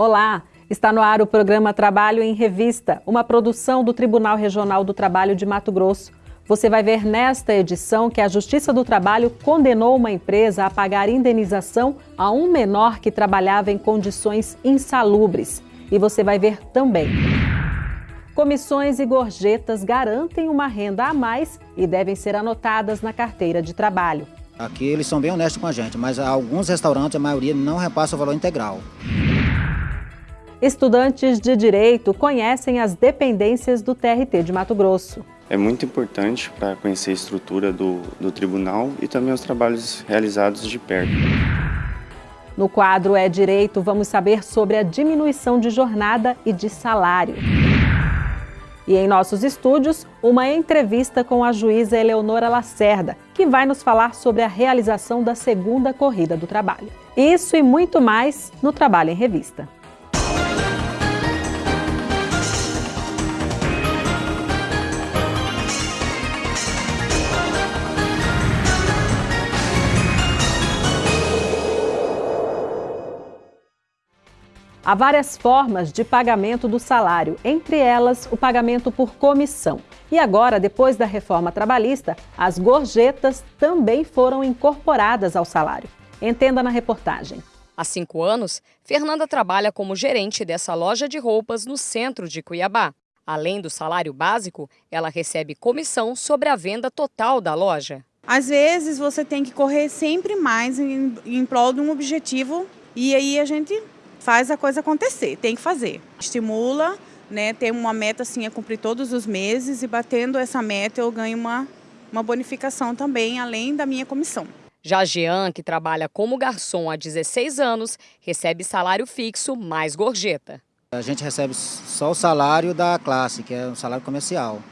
Olá, está no ar o programa Trabalho em Revista, uma produção do Tribunal Regional do Trabalho de Mato Grosso. Você vai ver nesta edição que a Justiça do Trabalho condenou uma empresa a pagar indenização a um menor que trabalhava em condições insalubres. E você vai ver também. Comissões e gorjetas garantem uma renda a mais e devem ser anotadas na carteira de trabalho. Aqui eles são bem honestos com a gente, mas alguns restaurantes, a maioria, não repassa o valor integral. Estudantes de Direito conhecem as dependências do TRT de Mato Grosso. É muito importante para conhecer a estrutura do, do tribunal e também os trabalhos realizados de perto. No quadro É Direito, vamos saber sobre a diminuição de jornada e de salário. E em nossos estúdios, uma entrevista com a juíza Eleonora Lacerda, que vai nos falar sobre a realização da segunda corrida do trabalho. Isso e muito mais no Trabalho em Revista. Há várias formas de pagamento do salário, entre elas o pagamento por comissão. E agora, depois da reforma trabalhista, as gorjetas também foram incorporadas ao salário. Entenda na reportagem. Há cinco anos, Fernanda trabalha como gerente dessa loja de roupas no centro de Cuiabá. Além do salário básico, ela recebe comissão sobre a venda total da loja. Às vezes você tem que correr sempre mais em, em prol de um objetivo e aí a gente faz a coisa acontecer, tem que fazer. Estimula, né, tem uma meta assim a cumprir todos os meses e batendo essa meta eu ganho uma, uma bonificação também, além da minha comissão. Já Jean, que trabalha como garçom há 16 anos, recebe salário fixo mais gorjeta. A gente recebe só o salário da classe, que é o salário comercial.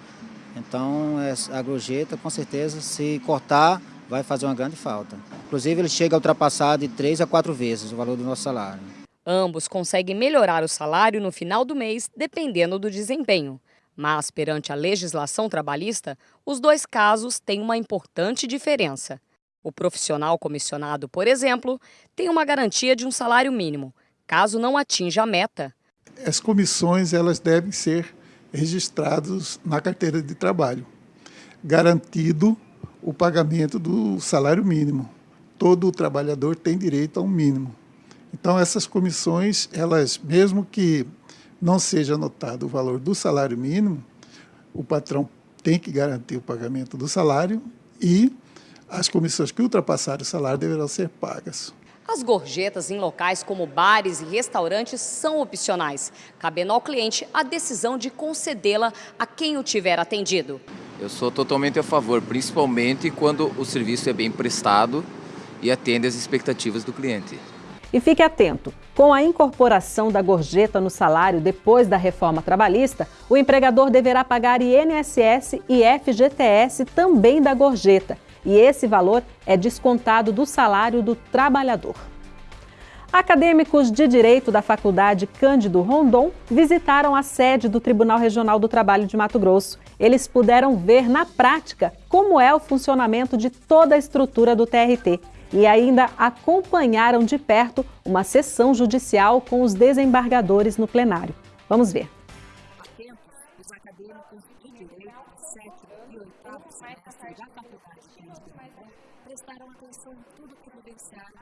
Então, a gorjeta, com certeza, se cortar, vai fazer uma grande falta. Inclusive, ele chega a ultrapassar de três a quatro vezes o valor do nosso salário. Ambos conseguem melhorar o salário no final do mês, dependendo do desempenho. Mas, perante a legislação trabalhista, os dois casos têm uma importante diferença. O profissional comissionado, por exemplo, tem uma garantia de um salário mínimo, caso não atinja a meta. As comissões elas devem ser registradas na carteira de trabalho, garantido o pagamento do salário mínimo. Todo trabalhador tem direito a um mínimo. Então, essas comissões, elas, mesmo que não seja anotado o valor do salário mínimo, o patrão tem que garantir o pagamento do salário e as comissões que ultrapassarem o salário deverão ser pagas. As gorjetas em locais como bares e restaurantes são opcionais, cabendo ao cliente a decisão de concedê-la a quem o tiver atendido. Eu sou totalmente a favor, principalmente quando o serviço é bem prestado e atende às expectativas do cliente. E fique atento, com a incorporação da gorjeta no salário depois da reforma trabalhista, o empregador deverá pagar INSS e FGTS também da gorjeta, e esse valor é descontado do salário do trabalhador. Acadêmicos de Direito da Faculdade Cândido Rondon visitaram a sede do Tribunal Regional do Trabalho de Mato Grosso. Eles puderam ver na prática como é o funcionamento de toda a estrutura do TRT e ainda acompanharam de perto uma sessão judicial com os desembargadores no plenário. Vamos ver. Prestaram atenção em tudo que vivenciaram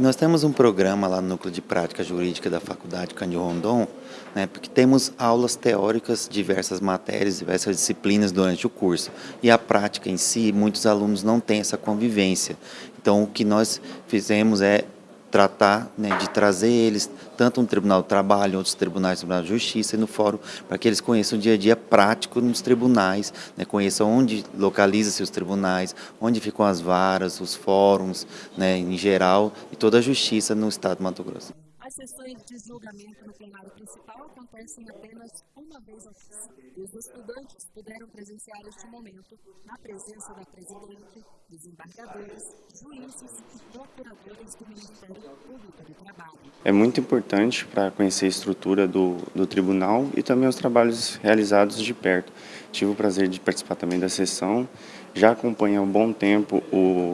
nós temos um programa lá no Núcleo de Prática Jurídica da Faculdade Cândido Rondon, né, porque temos aulas teóricas, diversas matérias, diversas disciplinas durante o curso. E a prática em si, muitos alunos não têm essa convivência. Então, o que nós fizemos é tratar né, de trazer eles tanto no Tribunal do Trabalho, outros tribunais, Tribunal de Justiça e no Fórum, para que eles conheçam o dia a dia prático nos tribunais, né, conheçam onde localiza-se os tribunais, onde ficam as varas, os fóruns, né, em geral, e toda a justiça no Estado de Mato Grosso. As sessões de julgamento no plenário principal acontecem apenas uma vez ao mês. E os estudantes puderam presenciar este momento na presença da presidente, desembargadores, juízes e procuradores do Ministério Público do Trabalho. É muito importante para conhecer a estrutura do, do tribunal e também os trabalhos realizados de perto. Tive o prazer de participar também da sessão, já acompanho há um bom tempo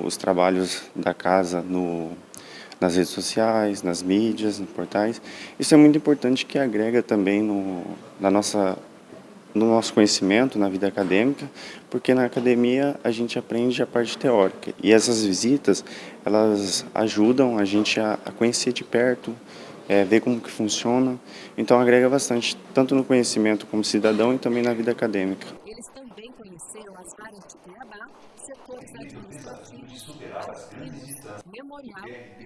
os trabalhos da casa no nas redes sociais, nas mídias, nos portais. Isso é muito importante que agrega também no, na nossa, no nosso conhecimento, na vida acadêmica, porque na academia a gente aprende a parte teórica. E essas visitas, elas ajudam a gente a, a conhecer de perto, é, ver como que funciona. Então agrega bastante, tanto no conhecimento como cidadão e também na vida acadêmica. Eles também conheceram as áreas de Cuiabá, setores administrativos, memorial e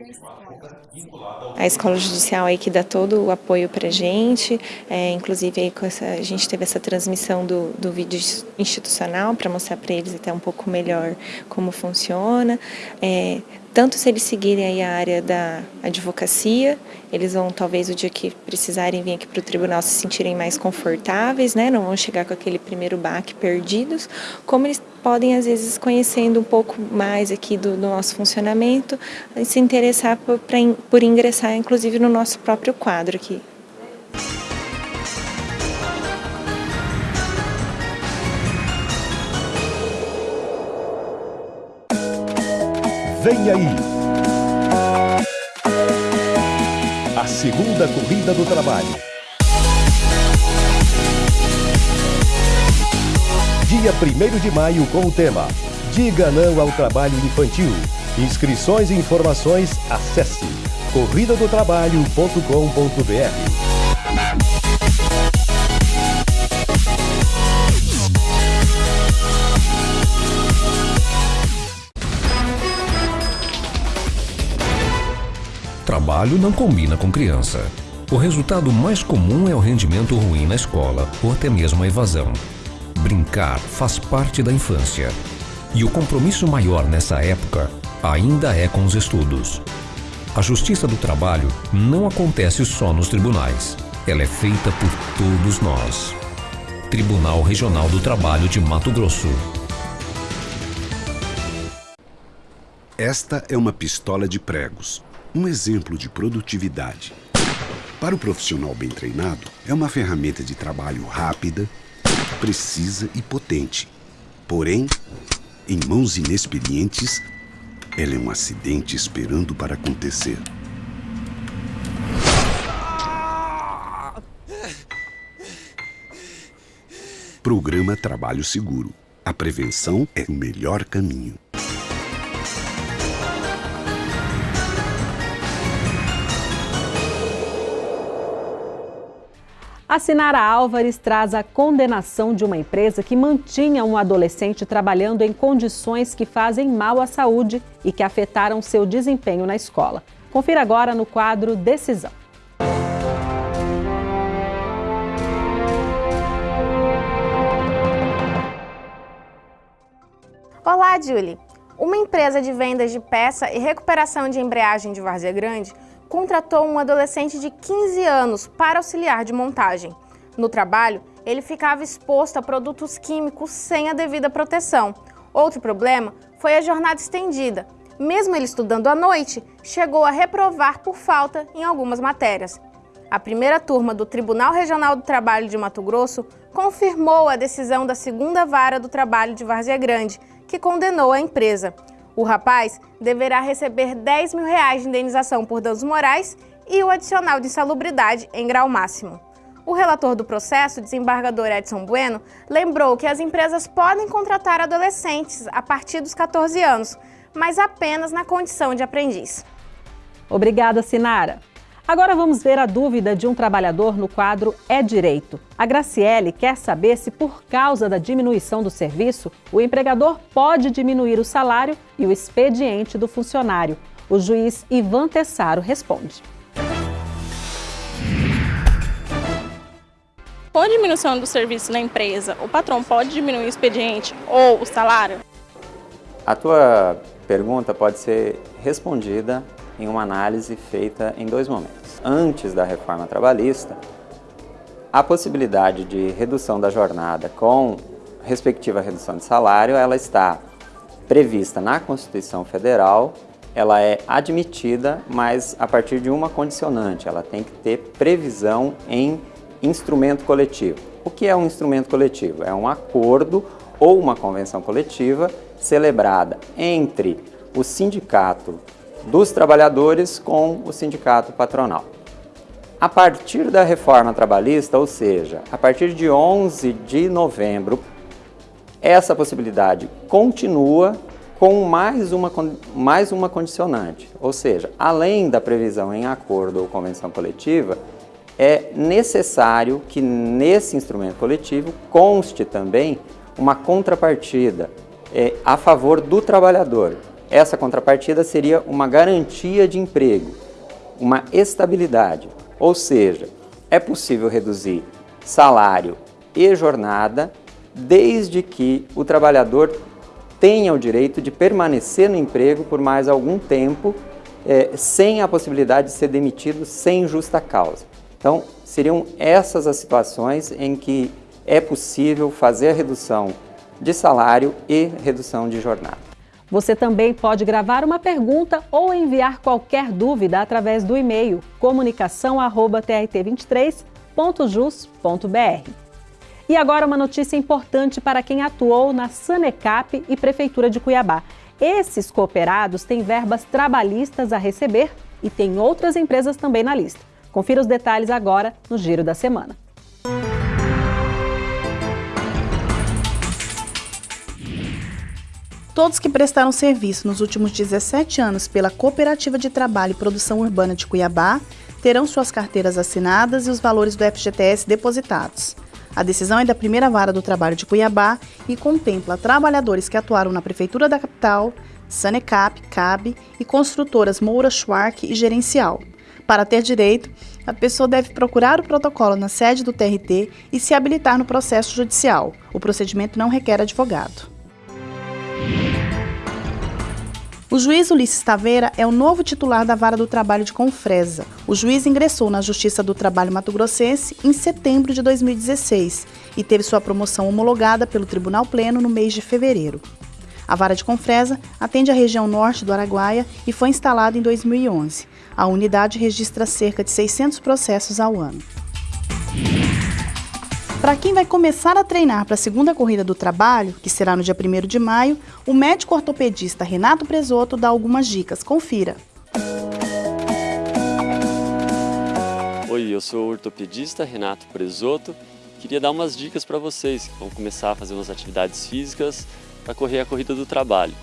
a escola. A escola judicial aí que dá todo o apoio para a gente, é, inclusive aí essa, a gente teve essa transmissão do, do vídeo institucional para mostrar para eles até um pouco melhor como funciona. É, tanto se eles seguirem a área da advocacia, eles vão talvez o dia que precisarem vir aqui para o tribunal se sentirem mais confortáveis, né? não vão chegar com aquele primeiro baque perdidos, como eles podem às vezes conhecendo um pouco mais aqui do, do nosso funcionamento, se interessar por, pra, por ingressar inclusive no nosso próprio quadro aqui. Vem aí! A segunda corrida do trabalho. Dia 1 de maio com o tema Diga não ao trabalho infantil. Inscrições e informações acesse corridadotrabalho.com.br. Trabalho não combina com criança. O resultado mais comum é o rendimento ruim na escola ou até mesmo a evasão. Brincar faz parte da infância. E o compromisso maior nessa época ainda é com os estudos. A justiça do trabalho não acontece só nos tribunais. Ela é feita por todos nós. Tribunal Regional do Trabalho de Mato Grosso. Esta é uma pistola de pregos um exemplo de produtividade. Para o profissional bem treinado, é uma ferramenta de trabalho rápida, precisa e potente. Porém, em mãos inexperientes, ela é um acidente esperando para acontecer. Programa Trabalho Seguro. A prevenção é o melhor caminho. A Sinara Álvares traz a condenação de uma empresa que mantinha um adolescente trabalhando em condições que fazem mal à saúde e que afetaram seu desempenho na escola. Confira agora no quadro Decisão. Olá, Julie. Uma empresa de vendas de peça e recuperação de embreagem de Várzea Grande contratou um adolescente de 15 anos para auxiliar de montagem. No trabalho, ele ficava exposto a produtos químicos sem a devida proteção. Outro problema foi a jornada estendida. Mesmo ele estudando à noite, chegou a reprovar por falta em algumas matérias. A primeira turma do Tribunal Regional do Trabalho de Mato Grosso confirmou a decisão da segunda vara do trabalho de Várzea Grande, que condenou a empresa. O rapaz deverá receber 10 mil reais de indenização por danos morais e o adicional de insalubridade em grau máximo. O relator do processo, desembargador Edson Bueno, lembrou que as empresas podem contratar adolescentes a partir dos 14 anos, mas apenas na condição de aprendiz. Obrigada, Sinara. Agora vamos ver a dúvida de um trabalhador no quadro É Direito. A Graciele quer saber se, por causa da diminuição do serviço, o empregador pode diminuir o salário e o expediente do funcionário. O juiz Ivan Tessaro responde. Com a diminuição do serviço na empresa, o patrão pode diminuir o expediente ou o salário? A tua pergunta pode ser respondida em uma análise feita em dois momentos. Antes da reforma trabalhista, a possibilidade de redução da jornada com respectiva redução de salário, ela está prevista na Constituição Federal, ela é admitida, mas a partir de uma condicionante, ela tem que ter previsão em instrumento coletivo. O que é um instrumento coletivo? É um acordo ou uma convenção coletiva celebrada entre o sindicato dos trabalhadores com o sindicato patronal. A partir da reforma trabalhista, ou seja, a partir de 11 de novembro, essa possibilidade continua com mais uma, mais uma condicionante, ou seja, além da previsão em acordo ou convenção coletiva, é necessário que nesse instrumento coletivo conste também uma contrapartida é, a favor do trabalhador. Essa contrapartida seria uma garantia de emprego, uma estabilidade, ou seja, é possível reduzir salário e jornada desde que o trabalhador tenha o direito de permanecer no emprego por mais algum tempo é, sem a possibilidade de ser demitido sem justa causa. Então, seriam essas as situações em que é possível fazer a redução de salário e redução de jornada. Você também pode gravar uma pergunta ou enviar qualquer dúvida através do e-mail comunicação@trt23.jus.br. E agora uma notícia importante para quem atuou na Sanecap e Prefeitura de Cuiabá. Esses cooperados têm verbas trabalhistas a receber e tem outras empresas também na lista. Confira os detalhes agora no Giro da Semana. Todos que prestaram serviço nos últimos 17 anos pela Cooperativa de Trabalho e Produção Urbana de Cuiabá terão suas carteiras assinadas e os valores do FGTS depositados. A decisão é da primeira vara do trabalho de Cuiabá e contempla trabalhadores que atuaram na Prefeitura da capital, Sanecap, CAB e construtoras Moura Schwark e Gerencial. Para ter direito, a pessoa deve procurar o protocolo na sede do TRT e se habilitar no processo judicial. O procedimento não requer advogado. O juiz Ulisses Taveira é o novo titular da Vara do Trabalho de Confresa. O juiz ingressou na Justiça do Trabalho Mato Grossense em setembro de 2016 e teve sua promoção homologada pelo Tribunal Pleno no mês de fevereiro. A Vara de Confresa atende a região norte do Araguaia e foi instalada em 2011. A unidade registra cerca de 600 processos ao ano. Para quem vai começar a treinar para a segunda corrida do trabalho, que será no dia 1 de maio, o médico ortopedista Renato Presoto dá algumas dicas. Confira. Oi, eu sou o ortopedista Renato Presoto. Queria dar umas dicas para vocês que vão começar a fazer umas atividades físicas para correr a corrida do trabalho.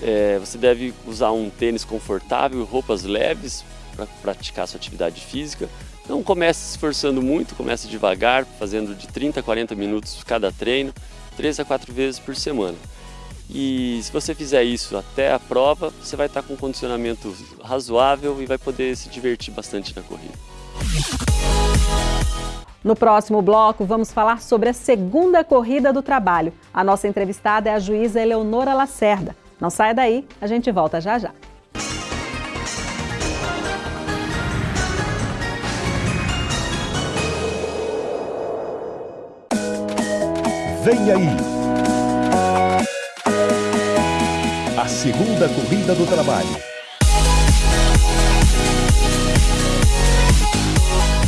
É, você deve usar um tênis confortável, roupas leves para praticar sua atividade física. Não comece se esforçando muito, comece devagar, fazendo de 30 a 40 minutos cada treino, 3 a 4 vezes por semana. E se você fizer isso até a prova, você vai estar com um condicionamento razoável e vai poder se divertir bastante na corrida. No próximo bloco, vamos falar sobre a segunda corrida do trabalho. A nossa entrevistada é a juíza Eleonora Lacerda. Não saia daí, a gente volta já já. Vem aí! A segunda corrida do trabalho.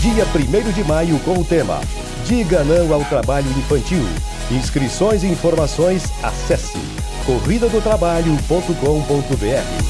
Dia 1 de maio com o tema Diga não ao trabalho infantil. Inscrições e informações acesse corridadotrabalho.com.br.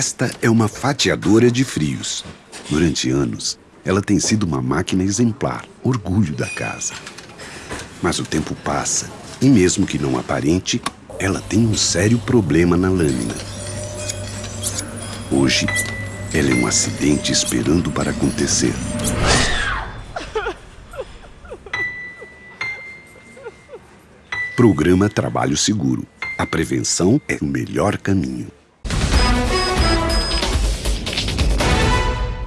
Esta é uma fatiadora de frios. Durante anos, ela tem sido uma máquina exemplar, orgulho da casa. Mas o tempo passa e mesmo que não aparente, ela tem um sério problema na lâmina. Hoje, ela é um acidente esperando para acontecer. Programa Trabalho Seguro. A prevenção é o melhor caminho.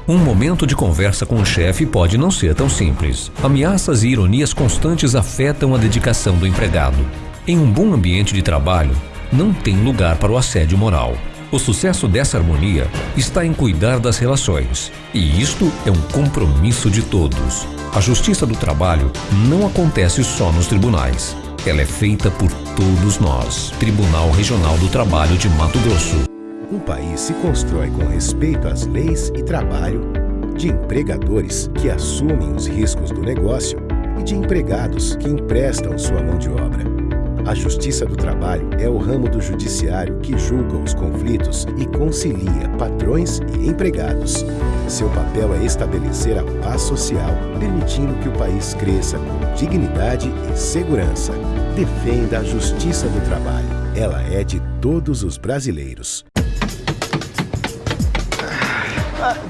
Um momento de conversa com o chefe pode não ser tão simples. Ameaças e ironias constantes afetam a dedicação do empregado. Em um bom ambiente de trabalho, não tem lugar para o assédio moral. O sucesso dessa harmonia está em cuidar das relações. E isto é um compromisso de todos. A justiça do trabalho não acontece só nos tribunais. Ela é feita por todos nós. Tribunal Regional do Trabalho de Mato Grosso. Um país se constrói com respeito às leis e trabalho, de empregadores que assumem os riscos do negócio e de empregados que emprestam sua mão de obra. A Justiça do Trabalho é o ramo do judiciário que julga os conflitos e concilia patrões e empregados. Seu papel é estabelecer a paz social, permitindo que o país cresça com dignidade e segurança. Defenda a Justiça do Trabalho. Ela é de todos os brasileiros.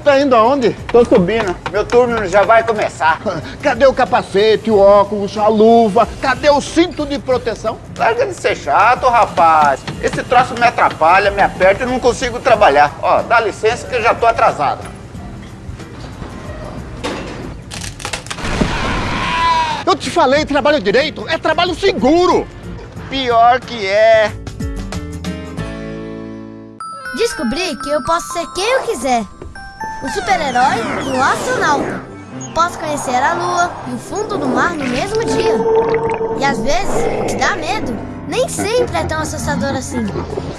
Tá indo aonde? Tô subindo. Meu turno já vai começar. Cadê o capacete, o óculos, a luva? Cadê o cinto de proteção? Larga de ser chato, rapaz. Esse troço me atrapalha, me aperta e não consigo trabalhar. Ó, dá licença que eu já tô atrasado. Eu te falei, trabalho direito é trabalho seguro. Pior que é. Descobri que eu posso ser quem eu quiser um super-herói e um astronauta. Posso conhecer a lua e o fundo do mar no mesmo dia. E às vezes, o que dá medo nem sempre é tão assustador assim.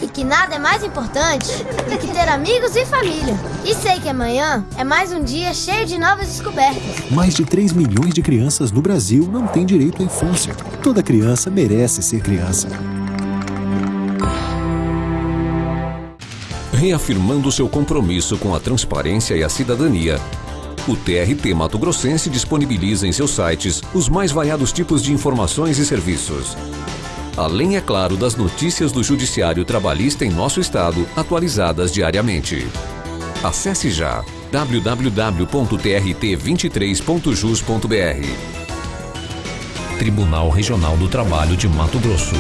E que nada é mais importante do que ter amigos e família. E sei que amanhã é mais um dia cheio de novas descobertas. Mais de 3 milhões de crianças no Brasil não têm direito à infância. Toda criança merece ser criança. Reafirmando seu compromisso com a transparência e a cidadania. O TRT Mato Grossense disponibiliza em seus sites os mais variados tipos de informações e serviços. Além, é claro, das notícias do Judiciário Trabalhista em nosso estado, atualizadas diariamente. Acesse já www.trt23.jus.br Tribunal Regional do Trabalho de Mato Grosso.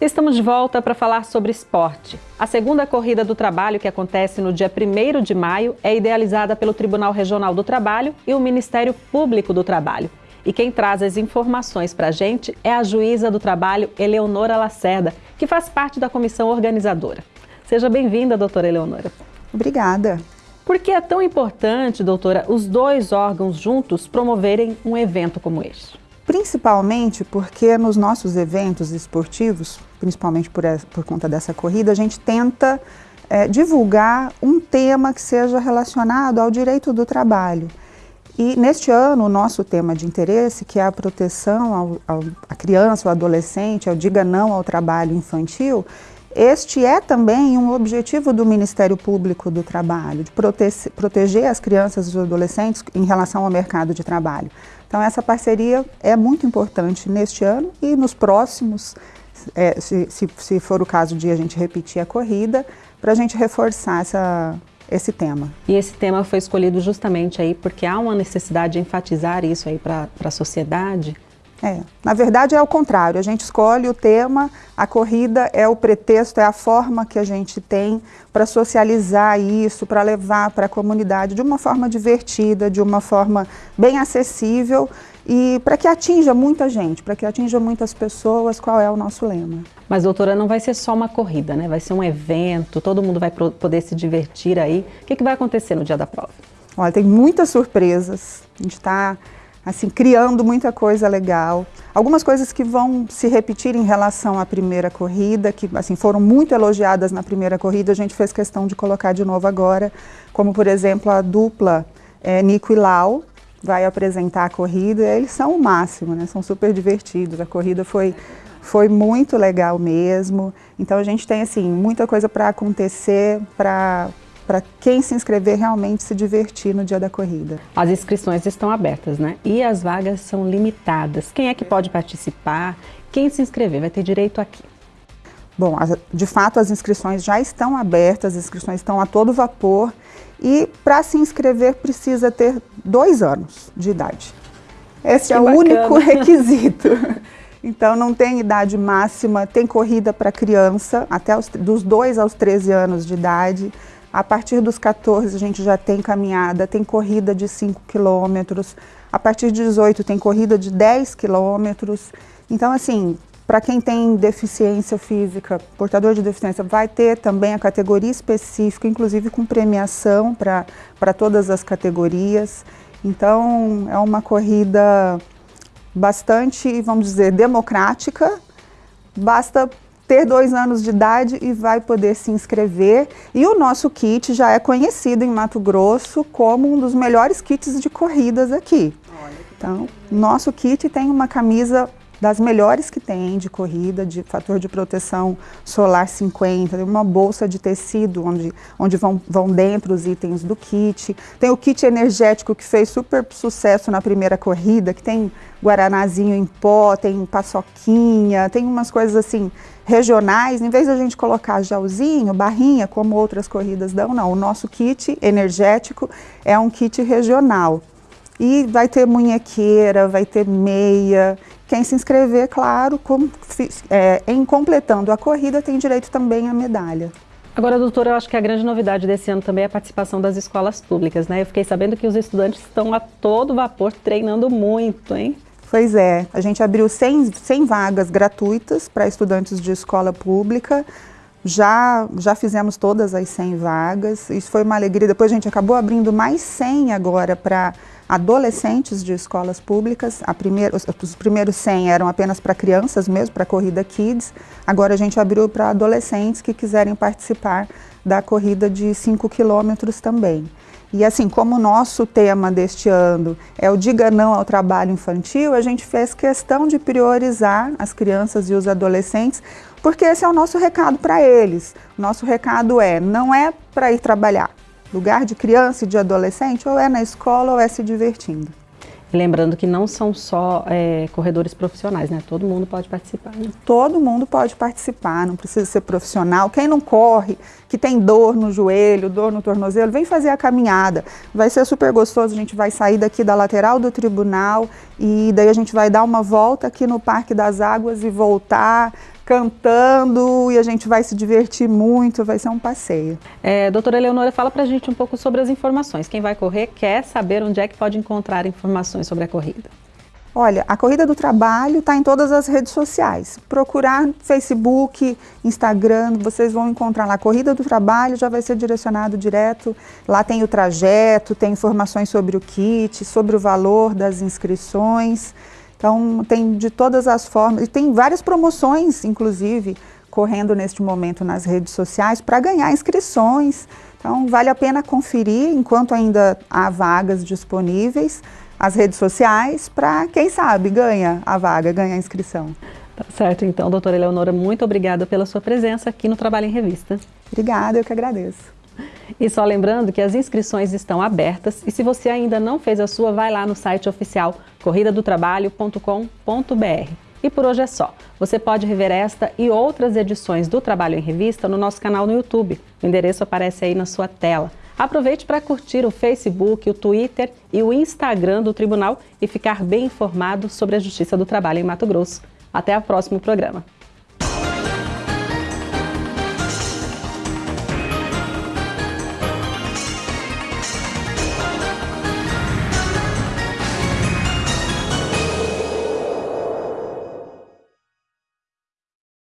Estamos de volta para falar sobre esporte. A segunda corrida do trabalho, que acontece no dia 1 de maio, é idealizada pelo Tribunal Regional do Trabalho e o Ministério Público do Trabalho. E quem traz as informações para a gente é a juíza do trabalho, Eleonora Lacerda, que faz parte da comissão organizadora. Seja bem-vinda, doutora Eleonora. Obrigada. Por que é tão importante, doutora, os dois órgãos juntos promoverem um evento como este? Principalmente porque nos nossos eventos esportivos, principalmente por, por conta dessa corrida, a gente tenta é, divulgar um tema que seja relacionado ao direito do trabalho. E neste ano, o nosso tema de interesse, que é a proteção à criança, ao adolescente, ao diga não ao trabalho infantil, este é também um objetivo do Ministério Público do Trabalho, de prote proteger as crianças e os adolescentes em relação ao mercado de trabalho. Então essa parceria é muito importante neste ano e nos próximos, é, se, se, se, for o caso de a gente repetir a corrida, para a gente reforçar essa, esse tema. E esse tema foi escolhido justamente aí porque há uma necessidade de enfatizar isso aí para a sociedade? É, na verdade é o contrário, a gente escolhe o tema, a corrida é o pretexto, é a forma que a gente tem para socializar isso, para levar para a comunidade de uma forma divertida, de uma forma bem acessível e para que atinja muita gente, para que atinja muitas pessoas, qual é o nosso lema. Mas doutora, não vai ser só uma corrida, né? Vai ser um evento, todo mundo vai poder se divertir aí. O que, que vai acontecer no dia da prova? Olha, tem muitas surpresas, a gente está assim, criando muita coisa legal. Algumas coisas que vão se repetir em relação à primeira corrida, que assim, foram muito elogiadas na primeira corrida, a gente fez questão de colocar de novo agora, como por exemplo a dupla é, Nico e Lau, vai apresentar a corrida, eles são o máximo, né? São super divertidos. A corrida foi, foi muito legal mesmo. Então a gente tem assim muita coisa para acontecer, para para quem se inscrever realmente se divertir no dia da corrida. As inscrições estão abertas, né? E as vagas são limitadas. Quem é que pode participar? Quem se inscrever vai ter direito aqui. Bom, de fato as inscrições já estão abertas, as inscrições estão a todo vapor e para se inscrever precisa ter dois anos de idade. Esse que é o bacana. único requisito. Então não tem idade máxima, tem corrida para criança, até os, dos 2 aos 13 anos de idade. A partir dos 14 a gente já tem caminhada, tem corrida de 5 quilômetros. A partir de 18 tem corrida de 10 quilômetros. Então assim, para quem tem deficiência física, portador de deficiência, vai ter também a categoria específica, inclusive com premiação para todas as categorias. Então é uma corrida bastante, vamos dizer, democrática. Basta ter dois anos de idade e vai poder se inscrever. E o nosso kit já é conhecido em Mato Grosso como um dos melhores kits de corridas aqui. Então, nosso kit tem uma camisa das melhores que tem de corrida, de fator de proteção solar 50, uma bolsa de tecido onde, onde vão, vão dentro os itens do kit. Tem o kit energético que fez super sucesso na primeira corrida, que tem guaranazinho em pó, tem paçoquinha, tem umas coisas assim regionais, em vez da gente colocar gelzinho, barrinha, como outras corridas dão, não. O nosso kit energético é um kit regional. E vai ter munhequeira, vai ter meia, quem se inscrever, claro, com, é, em completando a corrida, tem direito também à medalha. Agora, doutora, eu acho que a grande novidade desse ano também é a participação das escolas públicas, né? Eu fiquei sabendo que os estudantes estão a todo vapor treinando muito, hein? Pois é, a gente abriu 100, 100 vagas gratuitas para estudantes de escola pública, já, já fizemos todas as 100 vagas, isso foi uma alegria, depois a gente acabou abrindo mais 100 agora para adolescentes de escolas públicas. Primeira, os, os, primeiros 100 eram apenas para crianças mesmo, para a corrida Kids. Agora a gente abriu para adolescentes que quiserem participar da corrida de 5 quilômetros também. E assim, como o nosso tema deste ano é o Diga Não ao Trabalho Infantil, a gente fez questão de priorizar as crianças e os adolescentes, porque esse é o nosso recado para eles. Nosso recado é, não é para ir trabalhar, lugar de criança e de adolescente, ou é na escola ou é se divertindo. Lembrando que não são só é, corredores profissionais, né? Todo mundo pode participar. Né? Todo mundo pode participar, não precisa ser profissional. Quem não corre, que tem dor no joelho, dor no tornozelo, vem fazer a caminhada. Vai ser super gostoso, a gente vai sair daqui da lateral do tribunal e daí a gente vai dar uma volta aqui no Parque das Águas e voltar cantando e a gente vai se divertir muito, vai ser um passeio. É, doutora Eleonora, fala pra gente um pouco sobre as informações. Quem vai correr quer saber onde é que pode encontrar informações sobre a corrida. Olha, a Corrida do Trabalho está em todas as redes sociais. Procurar Facebook, Instagram, vocês vão encontrar lá. Corrida do Trabalho já vai ser direcionado direto. Lá tem o trajeto, tem informações sobre o kit, sobre o valor das inscrições. Então, tem de todas as formas, e tem várias promoções, inclusive, correndo neste momento nas redes sociais para ganhar inscrições. Então, vale a pena conferir, enquanto ainda há vagas disponíveis, as redes sociais, para, quem sabe, ganha a vaga, ganha a inscrição. Tá certo, então, doutora Eleonora, muito obrigada pela sua presença aqui no Trabalho em Revista. Obrigada, eu que agradeço. E só lembrando que as inscrições estão abertas e se você ainda não fez a sua, vai lá no site oficial corridadotrabalho.com.br. E por hoje é só. Você pode rever esta e outras edições do Trabalho em Revista no nosso canal no YouTube. O endereço aparece aí na sua tela. Aproveite para curtir o Facebook, o Twitter e o Instagram do Tribunal e ficar bem informado sobre a Justiça do Trabalho em Mato Grosso. Até o próximo programa.